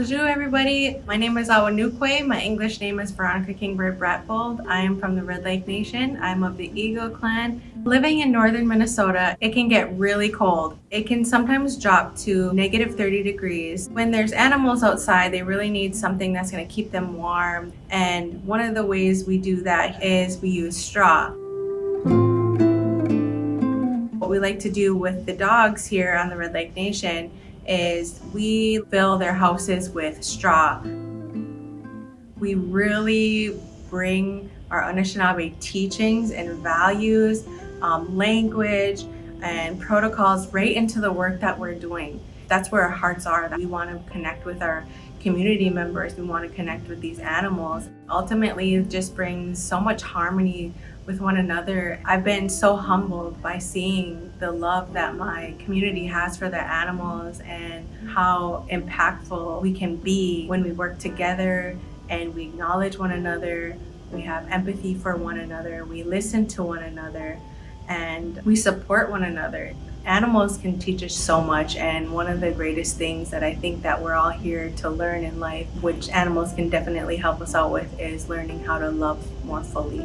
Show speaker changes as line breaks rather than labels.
everybody. My name is Awanukwe. My English name is Veronica Kingbird Bratbold. I am from the Red Lake Nation. I'm of the Eagle clan. Living in northern Minnesota, it can get really cold. It can sometimes drop to negative 30 degrees. When there's animals outside, they really need something that's going to keep them warm. And one of the ways we do that is we use straw. What we like to do with the dogs here on the Red Lake Nation is we fill their houses with straw. We really bring our Anishinaabe teachings and values, um, language, and protocols right into the work that we're doing. That's where our hearts are. That we want to connect with our community members. We want to connect with these animals. Ultimately, it just brings so much harmony with one another. I've been so humbled by seeing the love that my community has for their animals and how impactful we can be when we work together and we acknowledge one another, we have empathy for one another, we listen to one another, and we support one another. Animals can teach us so much and one of the greatest things that I think that we're all here to learn in life, which animals can definitely help us out with, is learning how to love more fully.